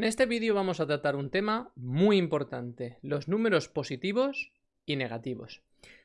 En este vídeo vamos a tratar un tema muy importante, los números positivos y negativos.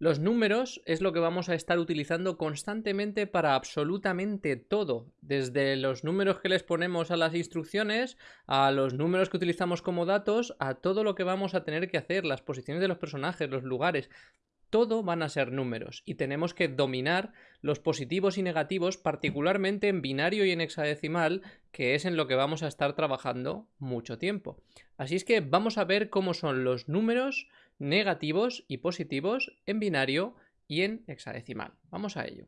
Los números es lo que vamos a estar utilizando constantemente para absolutamente todo, desde los números que les ponemos a las instrucciones, a los números que utilizamos como datos, a todo lo que vamos a tener que hacer, las posiciones de los personajes, los lugares, todo van a ser números y tenemos que dominar los positivos y negativos, particularmente en binario y en hexadecimal, que es en lo que vamos a estar trabajando mucho tiempo. Así es que vamos a ver cómo son los números negativos y positivos en binario y en hexadecimal. Vamos a ello.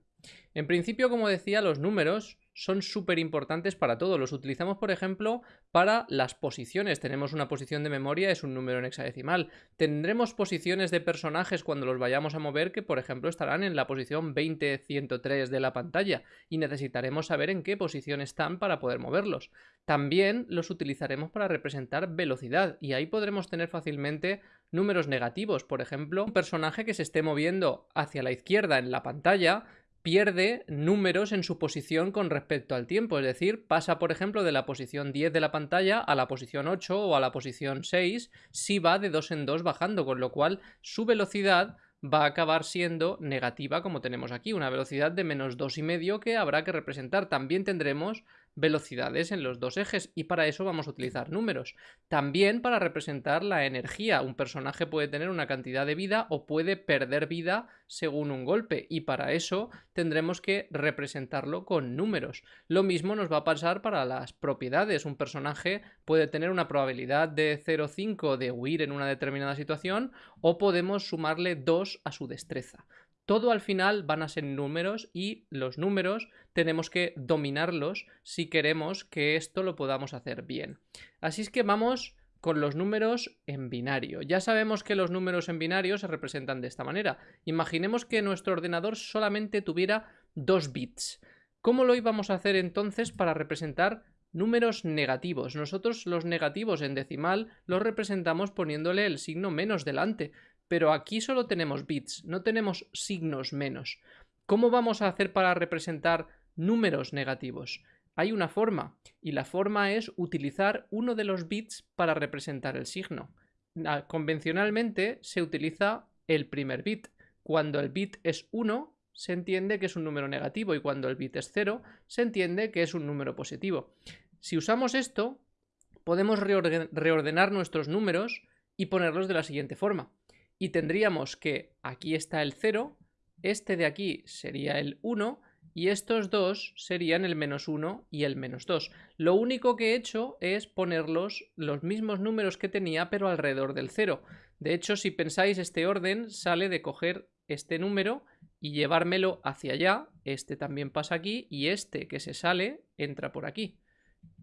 En principio, como decía, los números son súper importantes para todo. Los utilizamos, por ejemplo, para las posiciones. Tenemos una posición de memoria, es un número en hexadecimal. Tendremos posiciones de personajes cuando los vayamos a mover que, por ejemplo, estarán en la posición 20-103 de la pantalla y necesitaremos saber en qué posición están para poder moverlos. También los utilizaremos para representar velocidad y ahí podremos tener fácilmente números negativos. Por ejemplo, un personaje que se esté moviendo hacia la izquierda en la pantalla pierde números en su posición con respecto al tiempo, es decir, pasa por ejemplo de la posición 10 de la pantalla a la posición 8 o a la posición 6 si va de 2 en 2 bajando, con lo cual su velocidad va a acabar siendo negativa como tenemos aquí, una velocidad de menos 2,5 que habrá que representar. También tendremos velocidades en los dos ejes y para eso vamos a utilizar números. También para representar la energía. Un personaje puede tener una cantidad de vida o puede perder vida según un golpe y para eso tendremos que representarlo con números. Lo mismo nos va a pasar para las propiedades. Un personaje puede tener una probabilidad de 0,5 de huir en una determinada situación o podemos sumarle 2 a su destreza. Todo al final van a ser números y los números tenemos que dominarlos si queremos que esto lo podamos hacer bien. Así es que vamos con los números en binario. Ya sabemos que los números en binario se representan de esta manera. Imaginemos que nuestro ordenador solamente tuviera dos bits. ¿Cómo lo íbamos a hacer entonces para representar números negativos? Nosotros los negativos en decimal los representamos poniéndole el signo menos delante pero aquí solo tenemos bits, no tenemos signos menos. ¿Cómo vamos a hacer para representar números negativos? Hay una forma, y la forma es utilizar uno de los bits para representar el signo. Convencionalmente se utiliza el primer bit. Cuando el bit es 1, se entiende que es un número negativo, y cuando el bit es 0, se entiende que es un número positivo. Si usamos esto, podemos reordenar nuestros números y ponerlos de la siguiente forma y tendríamos que aquí está el 0, este de aquí sería el 1 y estos dos serían el menos 1 y el menos 2. Lo único que he hecho es ponerlos los mismos números que tenía pero alrededor del 0. De hecho, si pensáis, este orden sale de coger este número y llevármelo hacia allá, este también pasa aquí y este que se sale entra por aquí.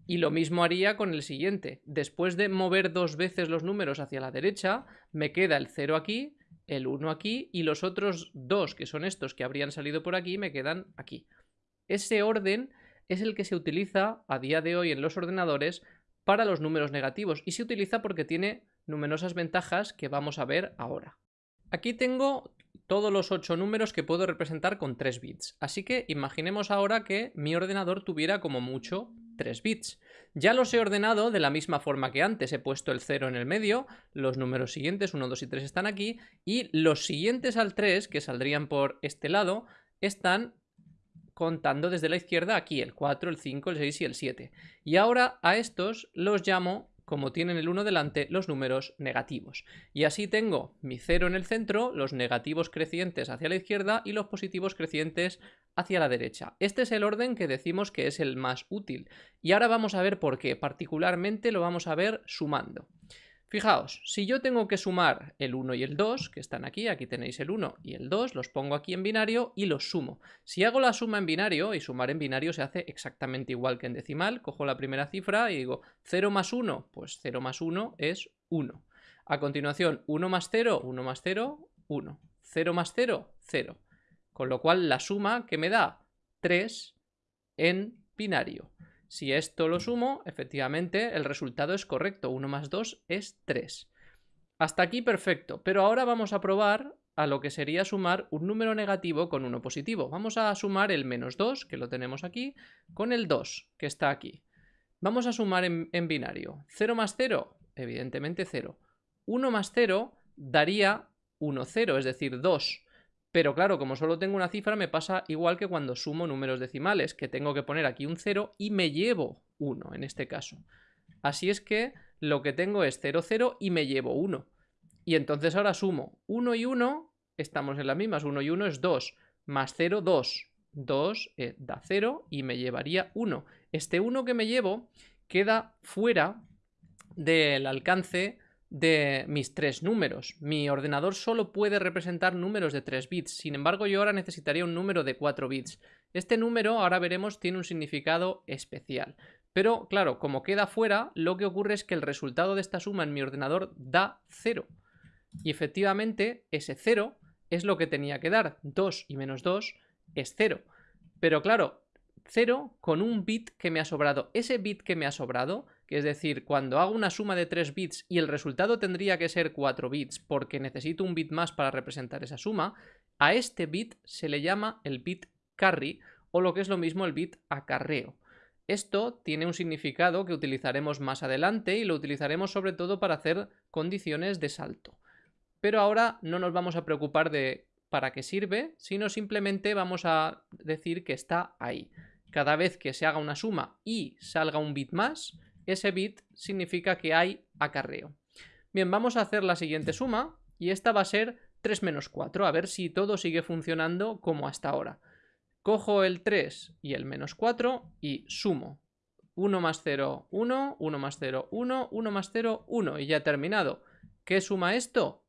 Y lo mismo haría con el siguiente. Después de mover dos veces los números hacia la derecha, me queda el 0 aquí, el 1 aquí y los otros dos, que son estos que habrían salido por aquí, me quedan aquí. Ese orden es el que se utiliza a día de hoy en los ordenadores para los números negativos y se utiliza porque tiene numerosas ventajas que vamos a ver ahora. Aquí tengo todos los 8 números que puedo representar con 3 bits, así que imaginemos ahora que mi ordenador tuviera como mucho 3 bits. Ya los he ordenado de la misma forma que antes, he puesto el 0 en el medio, los números siguientes, 1, 2 y 3 están aquí, y los siguientes al 3, que saldrían por este lado, están contando desde la izquierda aquí, el 4, el 5, el 6 y el 7. Y ahora a estos los llamo como tienen el 1 delante, los números negativos. Y así tengo mi 0 en el centro, los negativos crecientes hacia la izquierda y los positivos crecientes hacia la derecha. Este es el orden que decimos que es el más útil. Y ahora vamos a ver por qué. Particularmente lo vamos a ver sumando. Fijaos, si yo tengo que sumar el 1 y el 2, que están aquí, aquí tenéis el 1 y el 2, los pongo aquí en binario y los sumo. Si hago la suma en binario, y sumar en binario se hace exactamente igual que en decimal, cojo la primera cifra y digo 0 más 1, pues 0 más 1 es 1. A continuación, 1 más 0, 1 más 0, 1. 0 más 0, 0. Con lo cual la suma que me da 3 en binario. Si esto lo sumo, efectivamente el resultado es correcto. 1 más 2 es 3. Hasta aquí perfecto, pero ahora vamos a probar a lo que sería sumar un número negativo con uno positivo. Vamos a sumar el menos 2, que lo tenemos aquí, con el 2, que está aquí. Vamos a sumar en, en binario. 0 más 0, evidentemente 0. 1 más 0 daría 1, 0, es decir, 2. Pero claro, como solo tengo una cifra, me pasa igual que cuando sumo números decimales, que tengo que poner aquí un 0 y me llevo 1 en este caso. Así es que lo que tengo es 0, 0 y me llevo 1. Y entonces ahora sumo 1 y 1, estamos en las mismas, 1 y 1 es 2, más 0, 2. 2 eh, da 0 y me llevaría 1. Este 1 que me llevo queda fuera del alcance de mis tres números. Mi ordenador solo puede representar números de 3 bits, sin embargo yo ahora necesitaría un número de 4 bits. Este número, ahora veremos, tiene un significado especial. Pero claro, como queda fuera, lo que ocurre es que el resultado de esta suma en mi ordenador da 0. Y efectivamente, ese 0 es lo que tenía que dar. 2 y menos 2 es 0. Pero claro, 0 con un bit que me ha sobrado. Ese bit que me ha sobrado, que es decir, cuando hago una suma de 3 bits y el resultado tendría que ser 4 bits porque necesito un bit más para representar esa suma, a este bit se le llama el bit carry o lo que es lo mismo el bit acarreo. Esto tiene un significado que utilizaremos más adelante y lo utilizaremos sobre todo para hacer condiciones de salto. Pero ahora no nos vamos a preocupar de para qué sirve, sino simplemente vamos a decir que está ahí cada vez que se haga una suma y salga un bit más, ese bit significa que hay acarreo. Bien, vamos a hacer la siguiente suma y esta va a ser 3 menos 4, a ver si todo sigue funcionando como hasta ahora. Cojo el 3 y el menos 4 y sumo. 1 más 0, 1, 1 más 0, 1, 1 más 0, 1 y ya he terminado. ¿Qué suma esto?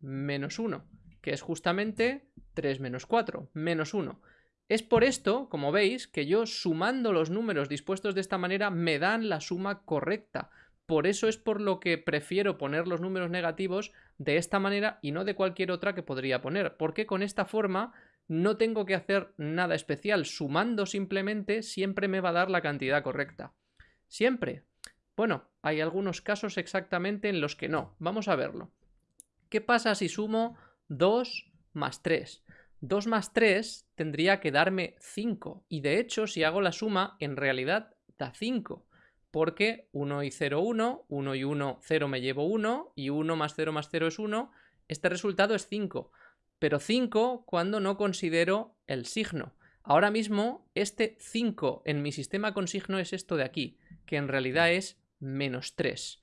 Menos 1, que es justamente 3 menos 4, menos 1. Es por esto, como veis, que yo sumando los números dispuestos de esta manera me dan la suma correcta. Por eso es por lo que prefiero poner los números negativos de esta manera y no de cualquier otra que podría poner. Porque con esta forma no tengo que hacer nada especial. Sumando simplemente siempre me va a dar la cantidad correcta. Siempre. Bueno, hay algunos casos exactamente en los que no. Vamos a verlo. ¿Qué pasa si sumo 2 más 3? 2 más 3 tendría que darme 5. Y de hecho, si hago la suma, en realidad da 5. Porque 1 y 0, 1, 1 y 1, 0 me llevo 1, y 1 más 0 más 0 es 1. Este resultado es 5. Pero 5 cuando no considero el signo. Ahora mismo, este 5 en mi sistema con signo es esto de aquí, que en realidad es menos 3.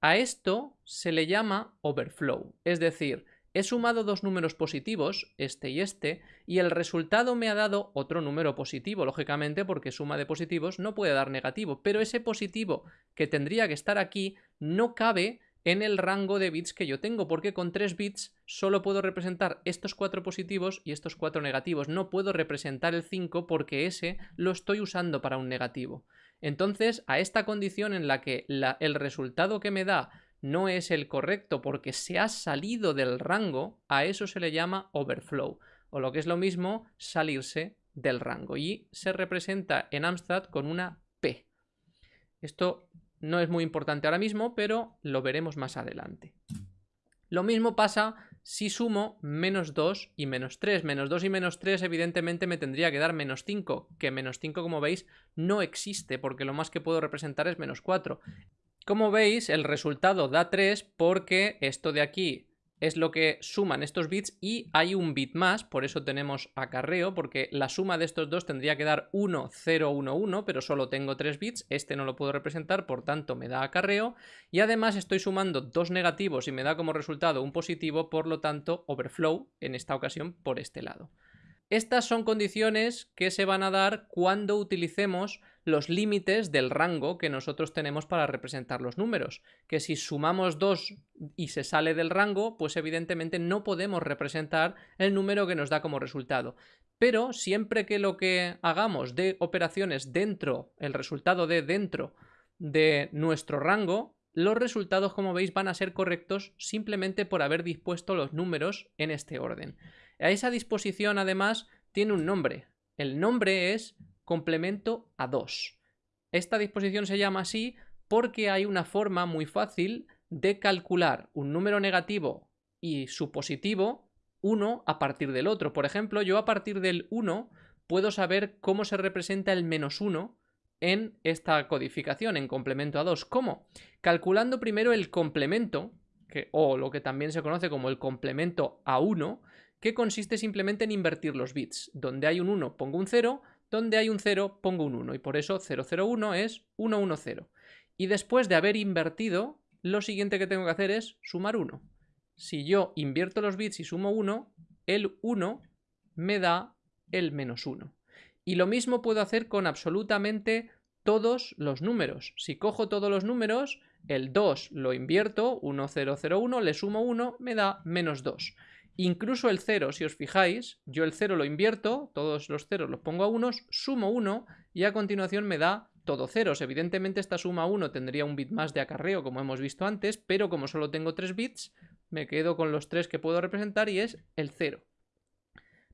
A esto se le llama overflow, es decir, He sumado dos números positivos, este y este, y el resultado me ha dado otro número positivo, lógicamente porque suma de positivos no puede dar negativo, pero ese positivo que tendría que estar aquí no cabe en el rango de bits que yo tengo, porque con 3 bits solo puedo representar estos cuatro positivos y estos cuatro negativos. No puedo representar el 5 porque ese lo estoy usando para un negativo. Entonces, a esta condición en la que el resultado que me da no es el correcto porque se ha salido del rango, a eso se le llama overflow, o lo que es lo mismo, salirse del rango. Y se representa en Amstrad con una P. Esto no es muy importante ahora mismo, pero lo veremos más adelante. Lo mismo pasa si sumo menos 2 y menos 3. Menos 2 y menos 3 evidentemente me tendría que dar menos 5, que menos 5 como veis no existe porque lo más que puedo representar es menos 4. Como veis, el resultado da 3 porque esto de aquí es lo que suman estos bits y hay un bit más, por eso tenemos acarreo, porque la suma de estos dos tendría que dar 1, 0, 1, 1, pero solo tengo 3 bits, este no lo puedo representar, por tanto me da acarreo, y además estoy sumando dos negativos y me da como resultado un positivo, por lo tanto overflow, en esta ocasión por este lado. Estas son condiciones que se van a dar cuando utilicemos los límites del rango que nosotros tenemos para representar los números. Que si sumamos 2 y se sale del rango, pues evidentemente no podemos representar el número que nos da como resultado. Pero siempre que lo que hagamos de operaciones dentro, el resultado de dentro de nuestro rango, los resultados, como veis, van a ser correctos simplemente por haber dispuesto los números en este orden. A esa disposición, además, tiene un nombre. El nombre es complemento a 2. Esta disposición se llama así porque hay una forma muy fácil de calcular un número negativo y su positivo uno a partir del otro. Por ejemplo, yo a partir del 1 puedo saber cómo se representa el menos 1 en esta codificación, en complemento a 2. ¿Cómo? Calculando primero el complemento, o lo que también se conoce como el complemento a 1, que consiste simplemente en invertir los bits. Donde hay un 1 pongo un 0, donde hay un 0 pongo un 1 y por eso 001 es 110. Y después de haber invertido, lo siguiente que tengo que hacer es sumar 1. Si yo invierto los bits y sumo 1, el 1 me da el menos 1. Y lo mismo puedo hacer con absolutamente todos los números. Si cojo todos los números, el 2 lo invierto, 1001, le sumo 1, me da menos 2. Incluso el 0, si os fijáis, yo el 0 lo invierto, todos los ceros los pongo a unos, sumo 1 y a continuación me da todo ceros. Evidentemente esta suma 1 tendría un bit más de acarreo como hemos visto antes, pero como solo tengo 3 bits, me quedo con los 3 que puedo representar y es el 0.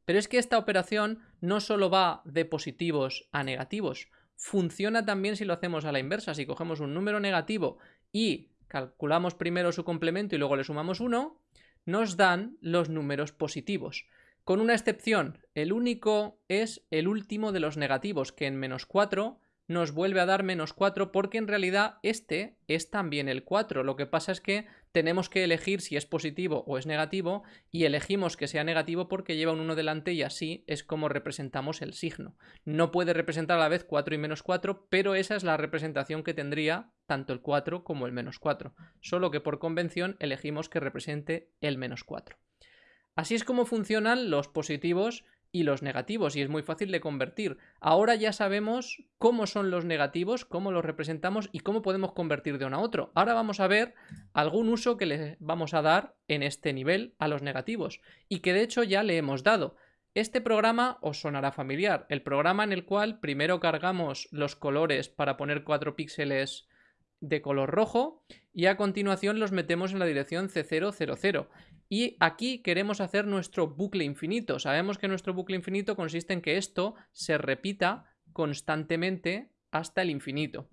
Pero es que esta operación no solo va de positivos a negativos, funciona también si lo hacemos a la inversa. Si cogemos un número negativo y calculamos primero su complemento y luego le sumamos 1, nos dan los números positivos. Con una excepción, el único es el último de los negativos, que en menos 4 nos vuelve a dar menos 4 porque en realidad este es también el 4. Lo que pasa es que tenemos que elegir si es positivo o es negativo y elegimos que sea negativo porque lleva un 1 delante y así es como representamos el signo. No puede representar a la vez 4 y menos 4, pero esa es la representación que tendría tanto el 4 como el menos 4, solo que por convención elegimos que represente el menos 4. Así es como funcionan los positivos y los negativos y es muy fácil de convertir. Ahora ya sabemos cómo son los negativos, cómo los representamos y cómo podemos convertir de uno a otro. Ahora vamos a ver algún uso que le vamos a dar en este nivel a los negativos y que de hecho ya le hemos dado. Este programa os sonará familiar, el programa en el cual primero cargamos los colores para poner 4 píxeles de color rojo y a continuación los metemos en la dirección C000. Y aquí queremos hacer nuestro bucle infinito. Sabemos que nuestro bucle infinito consiste en que esto se repita constantemente hasta el infinito.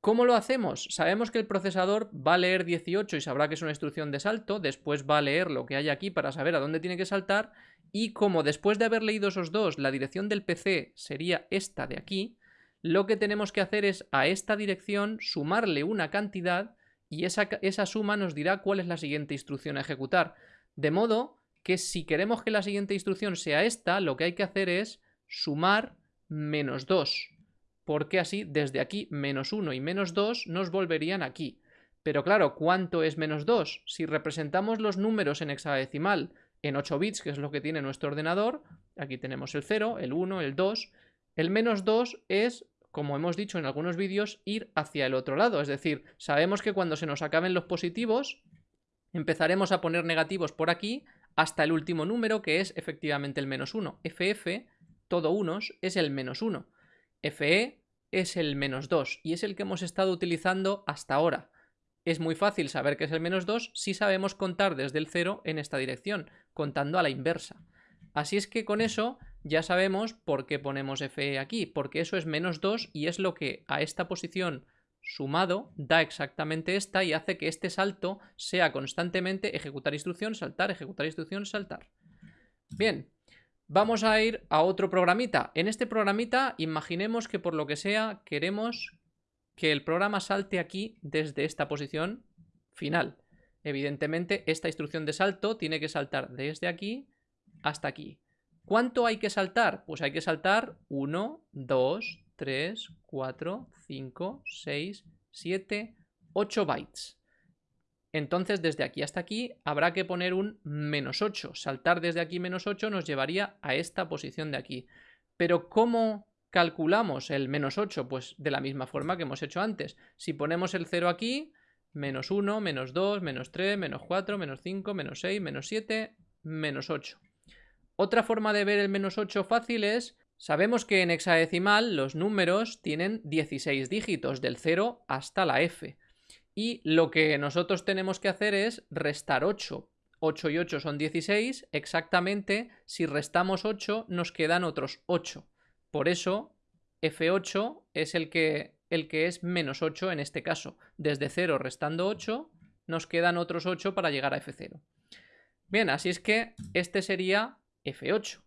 ¿Cómo lo hacemos? Sabemos que el procesador va a leer 18 y sabrá que es una instrucción de salto, después va a leer lo que hay aquí para saber a dónde tiene que saltar y como después de haber leído esos dos la dirección del PC sería esta de aquí, lo que tenemos que hacer es a esta dirección sumarle una cantidad y esa, esa, suma nos dirá cuál es la siguiente instrucción a ejecutar. De modo que si queremos que la siguiente instrucción sea esta, lo que hay que hacer es sumar menos 2. Porque así, desde aquí, menos 1 y menos 2 nos volverían aquí. Pero claro, ¿cuánto es menos 2? Si representamos los números en hexadecimal en 8 bits, que es lo que tiene nuestro ordenador, aquí tenemos el 0, el 1, el 2, el menos 2 es como hemos dicho en algunos vídeos, ir hacia el otro lado. Es decir, sabemos que cuando se nos acaben los positivos, empezaremos a poner negativos por aquí hasta el último número, que es efectivamente el menos 1. FF, todo unos, es el menos 1. FE es el menos 2 y es el que hemos estado utilizando hasta ahora. Es muy fácil saber que es el menos 2 si sabemos contar desde el 0 en esta dirección, contando a la inversa. Así es que con eso ya sabemos por qué ponemos FE aquí, porque eso es menos 2 y es lo que a esta posición sumado da exactamente esta y hace que este salto sea constantemente ejecutar instrucción, saltar, ejecutar instrucción, saltar. Bien, vamos a ir a otro programita. En este programita imaginemos que por lo que sea queremos que el programa salte aquí desde esta posición final. Evidentemente esta instrucción de salto tiene que saltar desde aquí hasta aquí. ¿Cuánto hay que saltar? Pues hay que saltar 1, 2, 3, 4, 5, 6, 7, 8 bytes. Entonces desde aquí hasta aquí habrá que poner un menos 8. Saltar desde aquí menos 8 nos llevaría a esta posición de aquí. Pero ¿cómo calculamos el menos 8? Pues de la misma forma que hemos hecho antes. Si ponemos el 0 aquí, menos 1, menos 2, menos 3, menos 4, menos 5, menos 6, menos 7, menos 8. Otra forma de ver el menos 8 fácil es, sabemos que en hexadecimal los números tienen 16 dígitos, del 0 hasta la f. Y lo que nosotros tenemos que hacer es restar 8. 8 y 8 son 16, exactamente si restamos 8 nos quedan otros 8. Por eso F8 es el que, el que es menos 8 en este caso. Desde 0 restando 8 nos quedan otros 8 para llegar a F0. Bien, así es que este sería F8.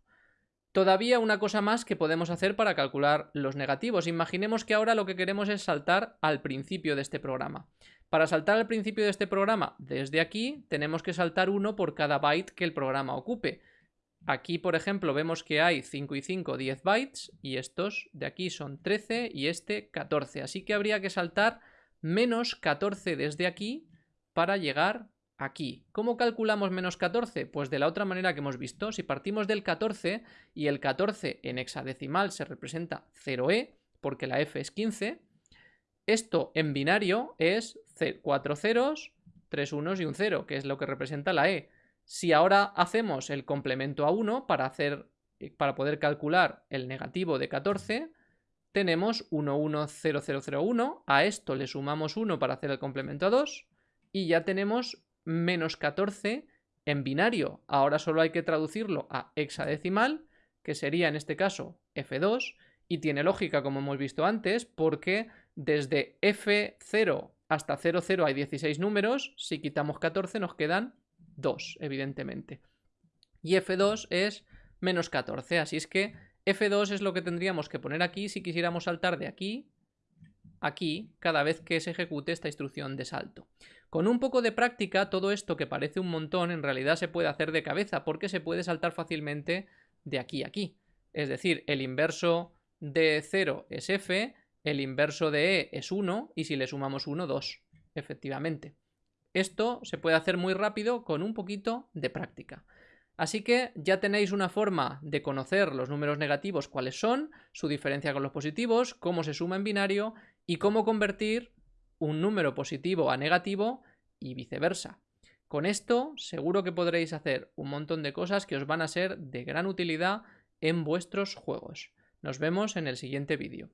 Todavía una cosa más que podemos hacer para calcular los negativos. Imaginemos que ahora lo que queremos es saltar al principio de este programa. Para saltar al principio de este programa, desde aquí, tenemos que saltar uno por cada byte que el programa ocupe. Aquí, por ejemplo, vemos que hay 5 y 5, 10 bytes, y estos de aquí son 13 y este 14. Así que habría que saltar menos 14 desde aquí para llegar aquí. ¿Cómo calculamos menos 14? Pues de la otra manera que hemos visto, si partimos del 14 y el 14 en hexadecimal se representa 0e, porque la f es 15, esto en binario es 4 ceros, 3 unos y un 0, que es lo que representa la e. Si ahora hacemos el complemento a 1 para, hacer, para poder calcular el negativo de 14, tenemos 110001, a esto le sumamos 1 para hacer el complemento a 2, y ya tenemos menos 14 en binario. Ahora solo hay que traducirlo a hexadecimal, que sería en este caso F2, y tiene lógica como hemos visto antes, porque desde F0 hasta 00 hay 16 números, si quitamos 14 nos quedan 2, evidentemente. Y F2 es menos 14, así es que F2 es lo que tendríamos que poner aquí si quisiéramos saltar de aquí aquí cada vez que se ejecute esta instrucción de salto. Con un poco de práctica, todo esto que parece un montón en realidad se puede hacer de cabeza porque se puede saltar fácilmente de aquí a aquí. Es decir, el inverso de 0 es f, el inverso de e es 1 y si le sumamos 1, 2, efectivamente. Esto se puede hacer muy rápido con un poquito de práctica. Así que ya tenéis una forma de conocer los números negativos, cuáles son, su diferencia con los positivos, cómo se suma en binario y cómo convertir un número positivo a negativo y viceversa. Con esto seguro que podréis hacer un montón de cosas que os van a ser de gran utilidad en vuestros juegos. Nos vemos en el siguiente vídeo.